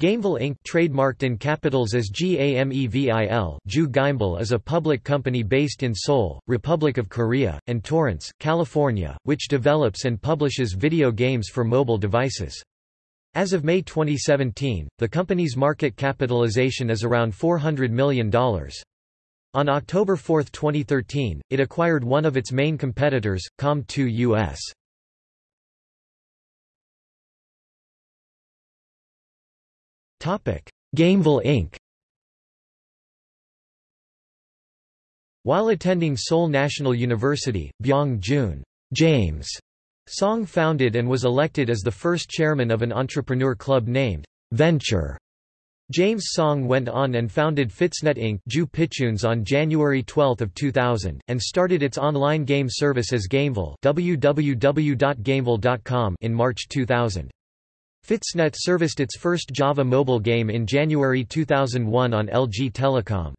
Gamevil Inc. trademarked in capitals as GAMEVIL Ju Gamevil is a public company based in Seoul, Republic of Korea, and Torrance, California, which develops and publishes video games for mobile devices. As of May 2017, the company's market capitalization is around $400 million. On October 4, 2013, it acquired one of its main competitors, Com2 US. Gamevil Inc. While attending Seoul National University, Byung-joon James Song founded and was elected as the first chairman of an entrepreneur club named Venture. James Song went on and founded Fitsnet Inc. Ju on January 12, 2000, and started its online game service as Gamevil www.gamevil.com in March 2000. Fitsnet serviced its first Java mobile game in January 2001 on LG Telecom.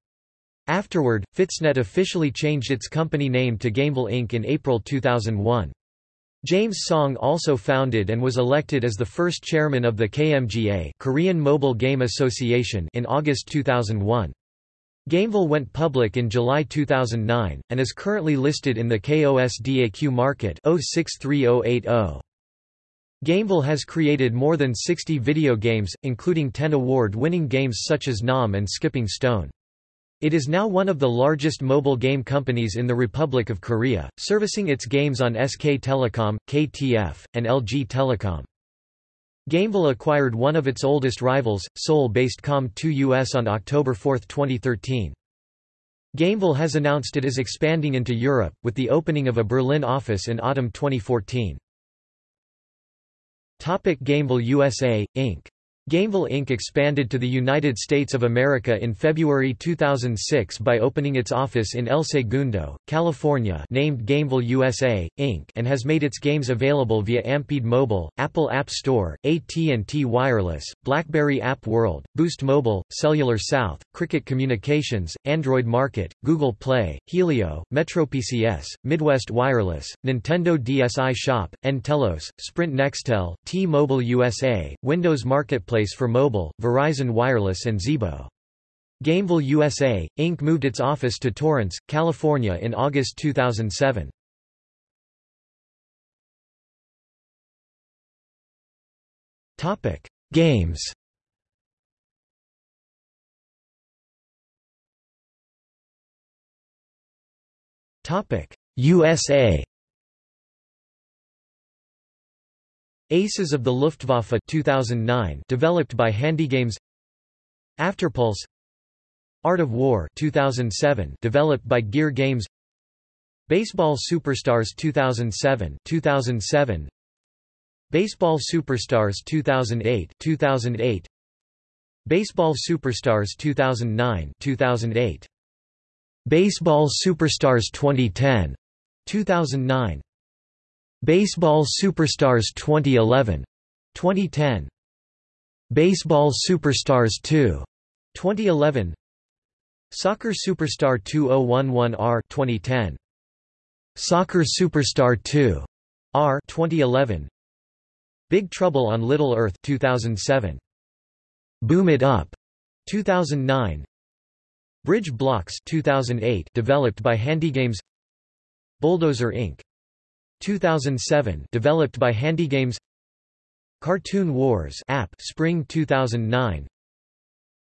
Afterward, Fitsnet officially changed its company name to Gamevil Inc. in April 2001. James Song also founded and was elected as the first chairman of the KMGA Korean Mobile Game Association in August 2001. Gamevil went public in July 2009, and is currently listed in the KOSDAQ market 063080. Gamevil has created more than 60 video games, including 10 award-winning games such as Nom and Skipping Stone. It is now one of the largest mobile game companies in the Republic of Korea, servicing its games on SK Telecom, KTF, and LG Telecom. Gamevil acquired one of its oldest rivals, Seoul-based Com2uS on October 4, 2013. Gamevil has announced it is expanding into Europe, with the opening of a Berlin office in autumn 2014. Topic Gamevil USA, Inc. Gamevil Inc. expanded to the United States of America in February 2006 by opening its office in El Segundo, California named Gamevil USA, Inc. and has made its games available via Amp'd Mobile, Apple App Store, AT&T Wireless, BlackBerry App World, Boost Mobile, Cellular South, Cricket Communications, Android Market, Google Play, Helio, MetroPCS, Midwest Wireless, Nintendo DSi Shop, nTelos, Sprint Nextel, T-Mobile USA, Windows Marketplace marketplace for mobile, Verizon Wireless and Zebo. Gamevil USA, Inc. moved its office to Torrance, California in August 2007. Games USA Aces of the Luftwaffe 2009 developed by HandyGames. Afterpulse. Art of War 2007 developed by Gear Games. Baseball Superstars 2007 2007 Baseball Superstars 2008 2008 Baseball Superstars 2009 2008 Baseball Superstars 2010 2009 Baseball Superstars 2011 2010 Baseball Superstars 2 2011 Soccer Superstar 2011R 2010 Soccer Superstar 2 R 2011 Big Trouble on Little Earth 2007 Boom It Up 2009 Bridge Blocks 2008 developed by HandyGames. Bulldozer Inc 2007 developed by HandyGames Cartoon Wars app Spring 2009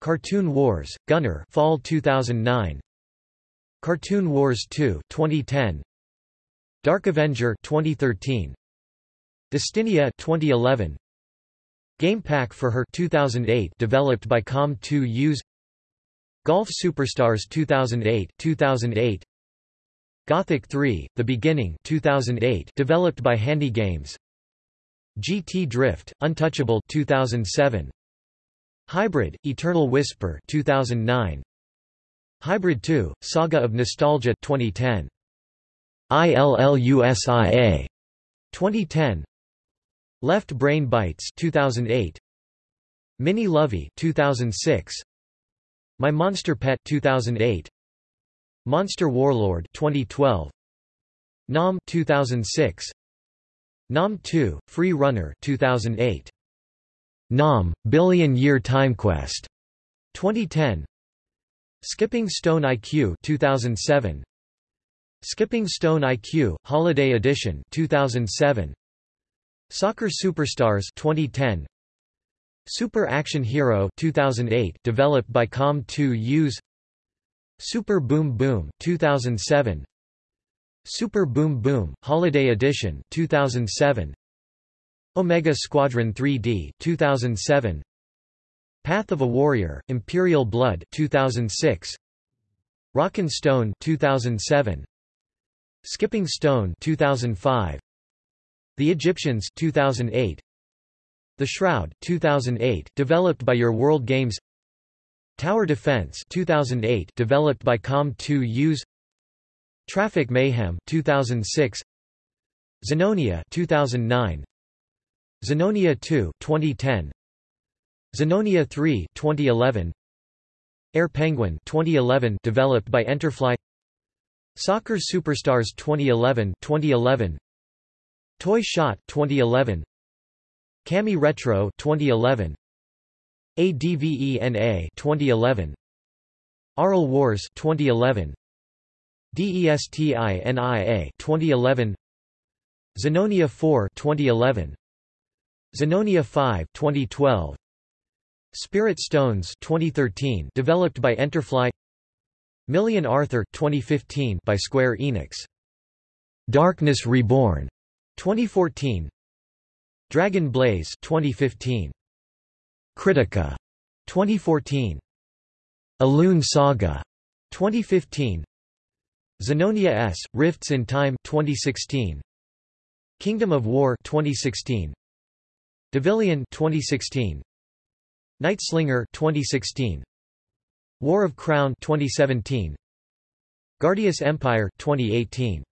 Cartoon Wars Gunner Fall 2009 Cartoon Wars 2 2010 Dark Avenger 2013 Destinia 2011 Game Pack for Her 2008 developed by Com2uS. Golf Superstars 2008 2008 Gothic 3: The Beginning 2008 developed by HandyGames GT Drift Untouchable 2007 Hybrid Eternal Whisper 2009 Hybrid 2 Saga of Nostalgia 2010 ILLUSIA 2010 Left Brain Bites 2008 Mini Lovey 2006 My Monster Pet 2008 Monster Warlord 2012 Nom 2006 Nom 2 Free Runner 2008 Nom, Billion Year Time Quest 2010 Skipping Stone IQ 2007 Skipping Stone IQ Holiday Edition 2007 Soccer Superstars 2010 Super Action Hero 2008 developed by Com2uS Super Boom Boom 2007 Super Boom Boom Holiday Edition 2007 Omega Squadron 3D 2007 Path of a Warrior Imperial Blood 2006 Rockin' Stone 2007 Skipping Stone 2005 The Egyptians 2008 The Shroud 2008 developed by Your World Games Tower Defense 2008 developed by Com2uS Traffic Mayhem 2006 Zenonia 2009 Zenonia 2 2010 Zenonia 3 2011 Air Penguin 2011 developed by Enterfly Soccer Superstars 2011 2011 Toy Shot 2011 Cami Retro 2011 ADVENA 2011 Aral Wars 2011 DESTINIA 2011 Zenonia 4 2011 Zenonia 5 2012 Spirit Stones 2013 developed by Enterfly. Million Arthur 2015 by Square Enix. Darkness Reborn 2014 Dragon Blaze 2015 Kritika 2014 Elune Saga 2015 Zenonia S. Rifts in Time 2016 Kingdom of War 2016 Devilion 2016 Night Slinger 2016 War of Crown 2017 Guardius Empire 2018